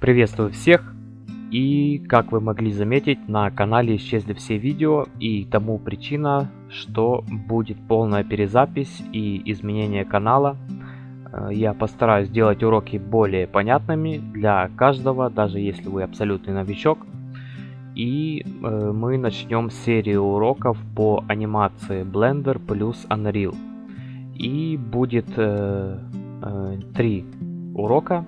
Приветствую всех! И как вы могли заметить, на канале исчезли все видео и тому причина, что будет полная перезапись и изменение канала. Э, я постараюсь сделать уроки более понятными для каждого, даже если вы абсолютный новичок. И э, мы начнем серию уроков по анимации Blender плюс Unreal. И будет э, три урока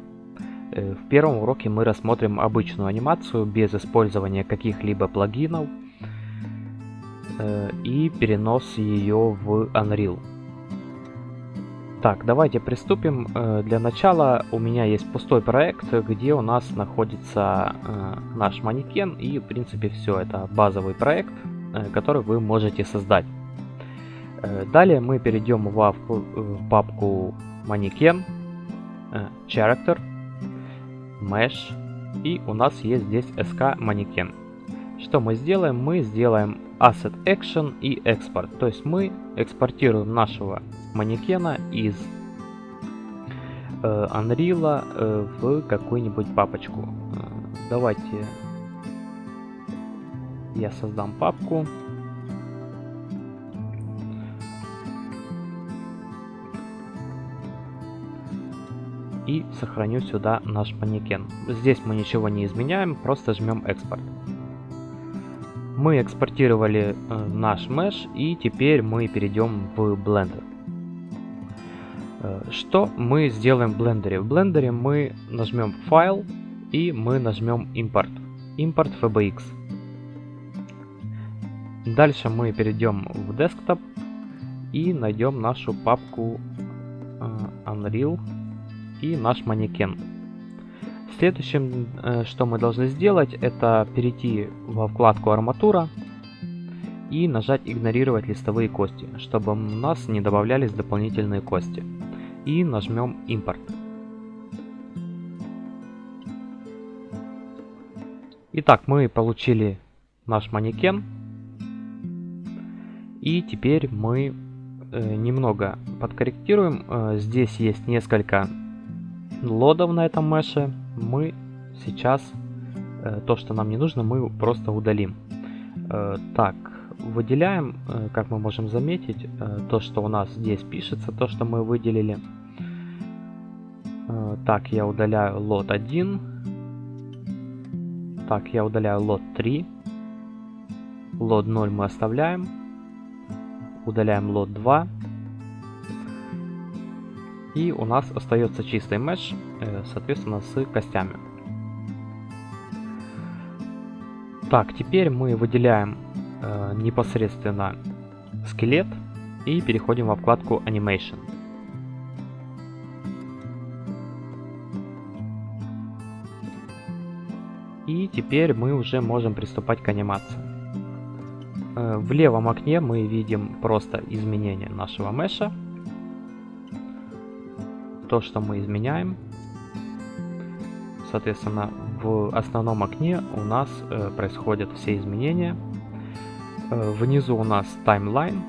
в первом уроке мы рассмотрим обычную анимацию без использования каких-либо плагинов э, и перенос ее в Unreal. Так, давайте приступим. Э, для начала у меня есть пустой проект, где у нас находится наш манекен и в принципе все. Это базовый проект, который вы можете создать. Далее мы перейдем в папку манекен, character, mesh и у нас есть здесь sk манекен. Что мы сделаем? Мы сделаем asset action и export. То есть мы экспортируем нашего манекена из э, Unreal э, в какую-нибудь папочку. Э, давайте я создам папку. И сохраню сюда наш манекен. Здесь мы ничего не изменяем, просто жмем экспорт. Мы экспортировали э, наш mesh и теперь мы перейдем в Blender. Э, что мы сделаем в Blender? В Blender мы нажмем файл и мы нажмем импорт. Импорт FBX. Дальше мы перейдем в Desktop и найдем нашу папку э, Unreal и наш манекен. Следующим, э, что мы должны сделать, это перейти во вкладку арматура и нажать игнорировать листовые кости, чтобы у нас не добавлялись дополнительные кости. И нажмем импорт. Итак, мы получили наш манекен. И теперь мы э, немного подкорректируем. Э, здесь есть несколько лодов на этом меше мы сейчас э, то, что нам не нужно, мы просто удалим. Э, так, выделяем, э, как мы можем заметить, то, что у нас здесь пишется, то, что мы выделили. Так, я удаляю лот 1. Так, я удаляю лот 3. Лот 0 мы оставляем. Удаляем лот 2. И у нас остается чистый меш, э, соответственно, с костями. Так, теперь мы выделяем э, непосредственно скелет и переходим во вкладку Animation. И теперь мы уже можем приступать к анимации. Э, в левом окне мы видим просто изменение нашего меша то, что мы изменяем. Соответственно, в основном окне у нас э, происходят все изменения. Э, внизу у нас таймлайн,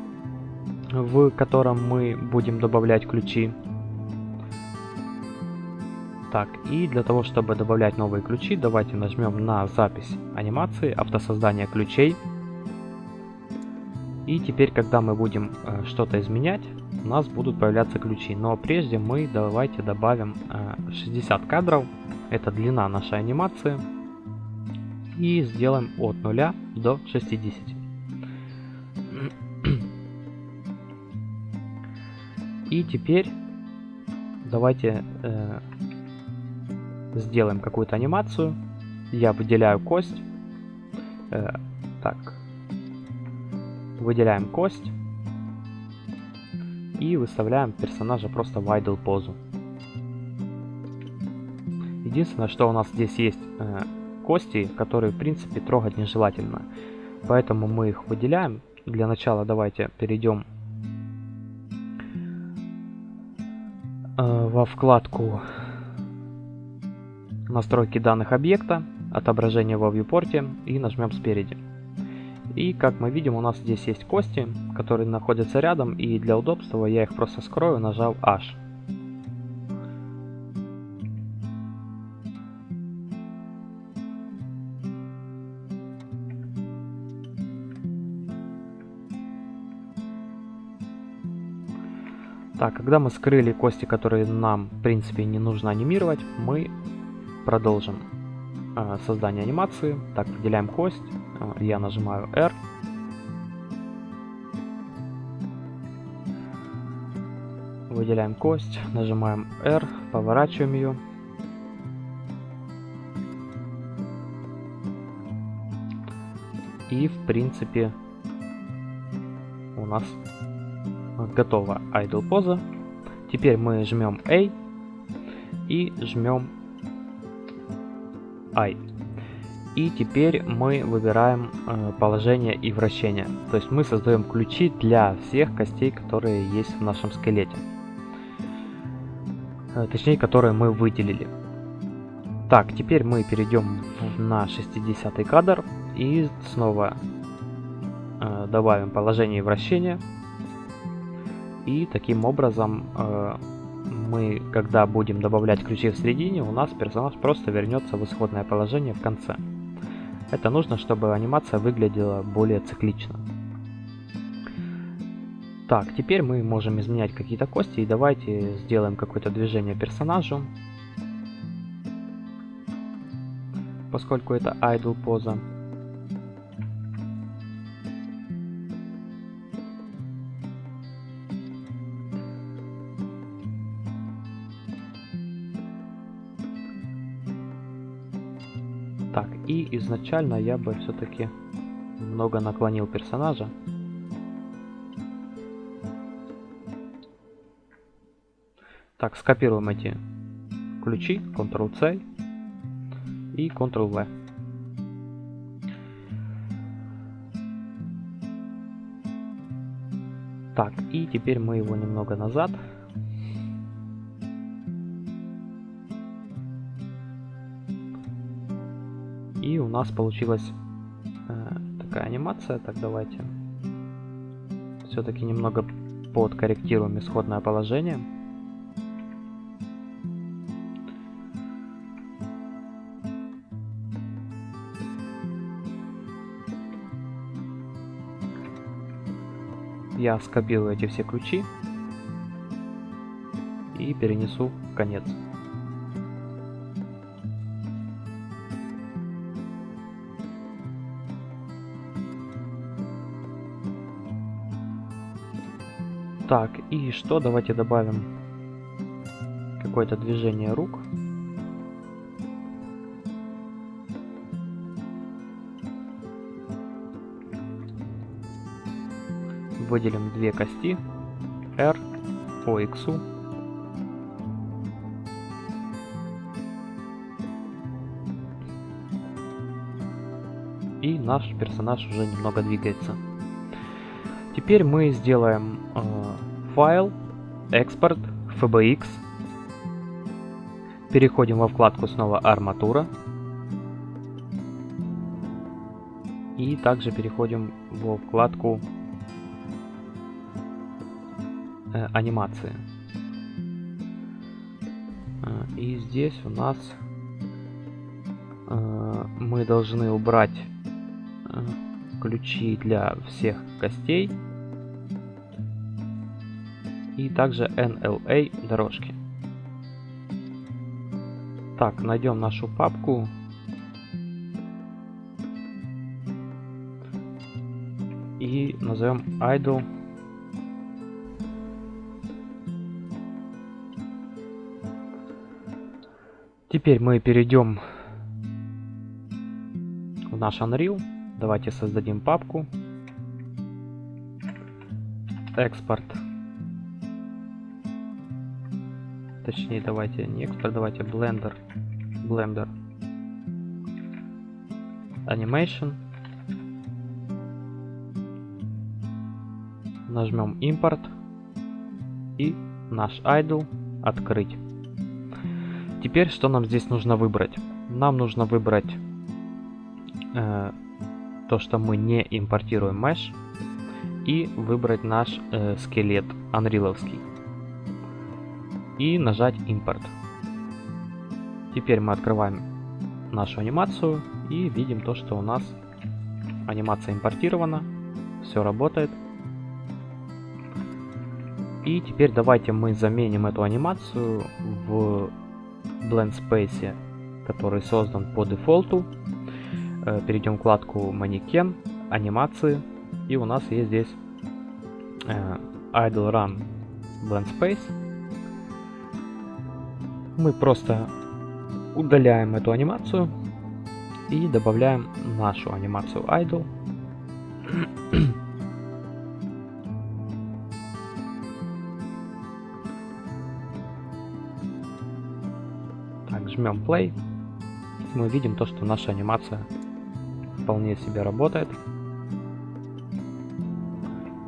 в котором мы будем добавлять ключи. Так, и для того, чтобы добавлять новые ключи, давайте нажмем на запись анимации автосоздания ключей. И теперь, когда мы будем э, что-то изменять, у нас будут появляться ключи. Но прежде мы давайте добавим э, 60 кадров. Это длина нашей анимации. И сделаем от 0 до 60. И теперь давайте э, сделаем какую-то анимацию. Я выделяю кость. Э, так, Выделяем кость. И выставляем персонажа просто в idle позу. Единственное, что у нас здесь есть э, кости, которые в принципе трогать нежелательно. Поэтому мы их выделяем. Для начала давайте перейдем э, во вкладку настройки данных объекта, отображение во viewport и нажмем спереди. И как мы видим, у нас здесь есть кости, которые находятся рядом, и для удобства я их просто скрою, нажав H. Так, когда мы скрыли кости, которые нам, в принципе, не нужно анимировать, мы продолжим э, создание анимации. Так, выделяем кость, э, я нажимаю R, Выделяем кость, нажимаем R, поворачиваем ее. И, в принципе, у нас готова idle поза. Теперь мы жмем A и жмем I. И теперь мы выбираем э, положение и вращение. То есть мы создаем ключи для всех костей, которые есть в нашем скелете. Э, точнее, которые мы выделили. Так, теперь мы перейдем на 60 кадр и снова э, добавим положение и вращение. И таким образом э, мы, когда будем добавлять ключи в середине, у нас персонаж просто вернется в исходное положение в конце. Это нужно, чтобы анимация выглядела более циклично. Так, теперь мы можем изменять какие-то кости и давайте сделаем какое-то движение персонажу. Поскольку это idle поза. Так, и изначально я бы все-таки много наклонил персонажа. Так, скопируем эти ключи, Ctrl-C и Ctrl-V. Так, и теперь мы его немного назад И у нас получилась э, такая анимация. Так, давайте все-таки немного подкорректируем исходное положение. Я скопирую эти все ключи и перенесу в конец. Так, и что? Давайте добавим какое-то движение рук. Выделим две кости R по X. И наш персонаж уже немного двигается. Теперь мы сделаем э, файл, экспорт, FBX. Переходим во вкладку снова арматура. И также переходим во вкладку э, анимации. Э, и здесь у нас э, мы должны убрать ключи для всех костей и также NLA дорожки. Так, найдем нашу папку. И назовем idle. Теперь мы перейдем в наш Unreal. Давайте создадим папку. Экспорт точнее давайте не экспорт, давайте Blender, Blender, Animation, нажмем импорт и наш idle открыть. Теперь что нам здесь нужно выбрать? Нам нужно выбрать э, то, что мы не импортируем mesh и выбрать наш э, скелет анриловский и нажать импорт. Теперь мы открываем нашу анимацию и видим то, что у нас анимация импортирована, все работает. И теперь давайте мы заменим эту анимацию в Blend Space, который создан по дефолту. Э, перейдем в вкладку манекен, анимации. И у нас есть здесь э, Idle Run Blend Space. Мы просто удаляем эту анимацию и добавляем нашу анимацию Idle. Жмем play. Мы видим то, что наша анимация вполне себе работает.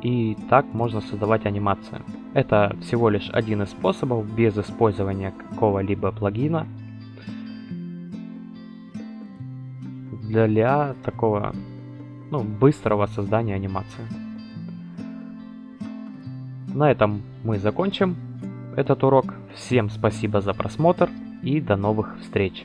И так можно создавать анимации. Это всего лишь один из способов без использования какого-либо плагина. Для такого ну, быстрого создания анимации. На этом мы закончим этот урок. Всем спасибо за просмотр и до новых встреч!